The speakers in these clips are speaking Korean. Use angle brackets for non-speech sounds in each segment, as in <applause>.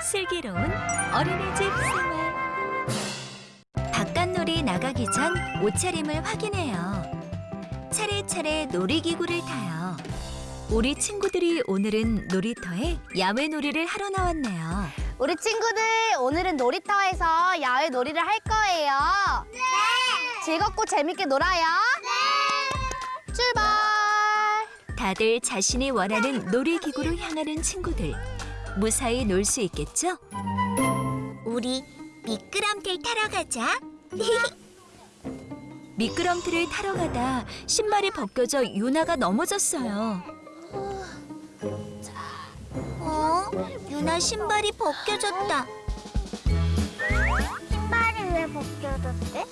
슬기로운 어린이집 생활 바깥놀이 나가기 전 옷차림을 확인해요 차례차례 놀이기구를 타요 우리 친구들이 오늘은 놀이터에 야외 놀이를 하러 나왔네요 우리 친구들 오늘은 놀이터에서 야외 놀이를 할 거예요. 네. 즐겁고 재밌게 놀아요. 네. 출발. 다들 자신이 원하는 놀이기구로 향하는 친구들 무사히 놀 수 있겠죠? 우리 미끄럼틀 타러 가자. <laughs> 미끄럼틀을 타러 가다 신발이 벗겨져 유나가 넘어졌어요. 어? 유나 신발이 벗겨졌다. 신발이 왜 벗겨졌대?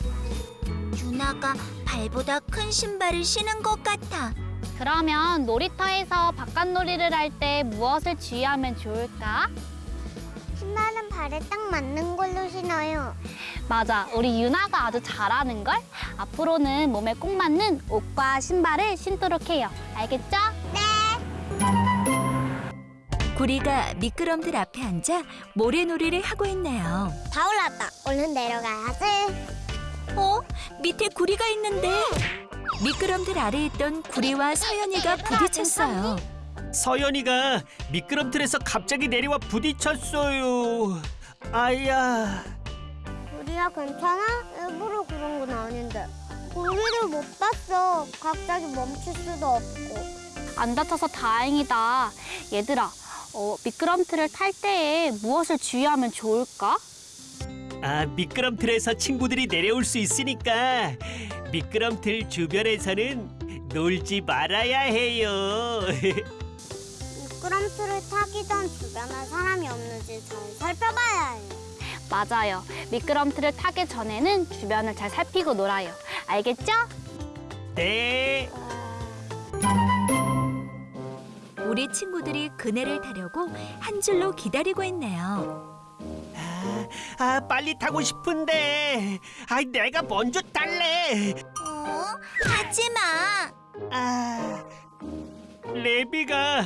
유나가 발보다 큰 신발을 신은 것 같아. 그러면 놀이터에서 바깥 놀이를 할 때 무엇을 주의하면 좋을까? 신발은 발에 딱 맞는 걸로 신어요. 맞아, 우리 유나가 아주 잘하는 걸. 앞으로는 몸에 꼭 맞는 옷과 신발을 신도록 해요. 알겠죠? 구리가 미끄럼틀 앞에 앉아 모래놀이를 하고 있네요. 다 올랐다. 얼른 내려가야지. 어? 밑에 구리가 있는데 미끄럼틀 아래 있던 구리와 서연이가 부딪혔어요. 서연이가 미끄럼틀에서 갑자기 내려와 부딪혔어요. 아야, 우리야 괜찮아? 일부러 그런 건 아닌데. 우리를 못 봤어. 갑자기 멈출 수도 없고. 안 다쳐서 다행이다. 얘들아, 어, 미끄럼틀을 탈 때에 무엇을 주의하면 좋을까? 아 미끄럼틀에서 친구들이 내려올 수 있으니까 미끄럼틀 주변에서는 놀지 말아야 해요. <laughs> 미끄럼틀을 타기 전 주변에 사람이 없는지 잘 살펴봐야 해요. 맞아요. 미끄럼틀을 타기 전에는 주변을 잘 살피고 놀아요. 알겠죠? 네. 우리 친구들이 그네를 타려고 한 줄로 기다리고 있네요. 아, 아 빨리 타고 싶은데, 아 내가 먼저 탈래. 어? 하지 마. 아, 레비가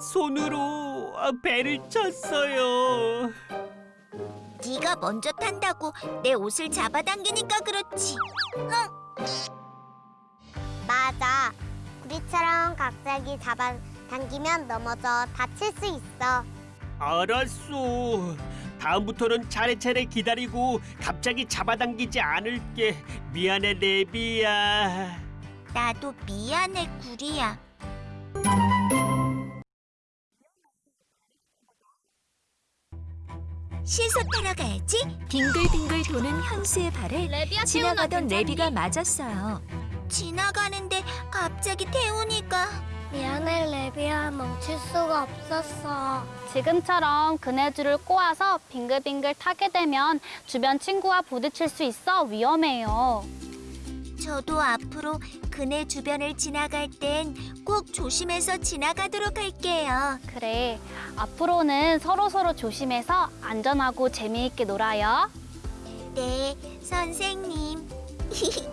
손으로 아, 배를 쳤어요. 네가 먼저 탄다고 내 옷을 잡아당기니까 그렇지. 흥. 맞아. 우리처럼 갑자기 잡아당기면 넘어져 다칠 수 있어. 알았어. 다음부터는 차례차례 기다리고 갑자기 잡아당기지 않을게. 미안해 레비야. 나도 미안해 구리야. 시소 타러 가야지. 빙글빙글 도는 현수의 발에 레비야, 지나가던 레비가 맞았어요. 지나가는데 갑자기 태우니까 미안해 레비야 멈출 수가 없었어. 지금처럼 그네줄을 꼬아서 빙글빙글 타게 되면 주변 친구와 부딪힐 수 있어 위험해요. 저도 앞으로 그네 주변을 지나갈 땐 꼭 조심해서 지나가도록 할게요. 그래, 앞으로는 서로서로 조심해서 안전하고 재미있게 놀아요. 네, 선생님. <laughs>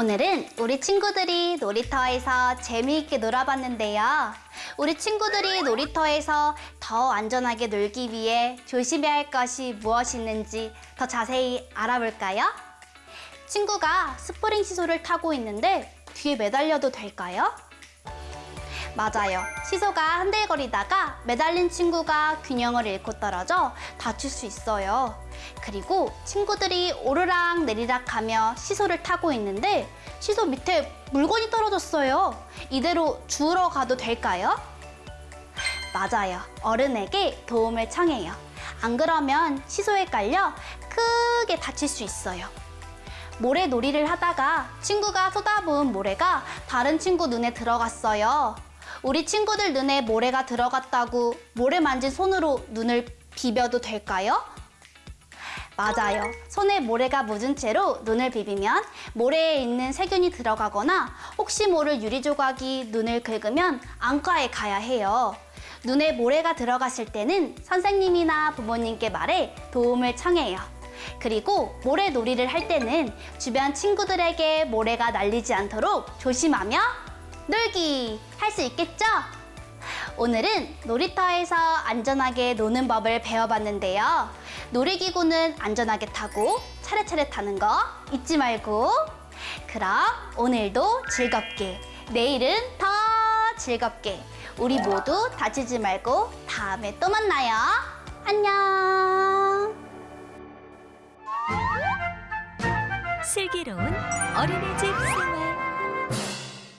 오늘은 우리 친구들이 놀이터에서 재미있게 놀아봤는데요. 우리 친구들이 놀이터에서 더 안전하게 놀기 위해 조심해야 할 것이 무엇이 있는지 더 자세히 알아볼까요? 친구가 스프링 시소를 타고 있는데 뒤에 매달려도 될까요? 맞아요. 시소가 흔들거리다가 매달린 친구가 균형을 잃고 떨어져 다칠 수 있어요. 그리고 친구들이 오르락 내리락 하며 시소를 타고 있는데 시소 밑에 물건이 떨어졌어요. 이대로 주우러 가도 될까요? 맞아요. 어른에게 도움을 청해요. 안 그러면 시소에 깔려 크게 다칠 수 있어요. 모래놀이를 하다가 친구가 쏟아부은 모래가 다른 친구 눈에 들어갔어요. 우리 친구들 눈에 모래가 들어갔다고 모래 만진 손으로 눈을 비벼도 될까요? 맞아요. 손에 모래가 묻은 채로 눈을 비비면 모래에 있는 세균이 들어가거나 혹시 모를 유리 조각이 눈을 긁으면 안과에 가야 해요. 눈에 모래가 들어갔을 때는 선생님이나 부모님께 말해 도움을 청해요. 그리고 모래놀이를 할 때는 주변 친구들에게 모래가 날리지 않도록 조심하며 놀기 할 수 있겠죠? 오늘은 놀이터에서 안전하게 노는 법을 배워봤는데요. 놀이기구는 안전하게 타고 차례차례 타는 거 잊지 말고 그럼 오늘도 즐겁게 내일은 더 즐겁게 우리 모두 다치지 말고 다음에 또 만나요. 안녕. 슬기로운 어린이집 생활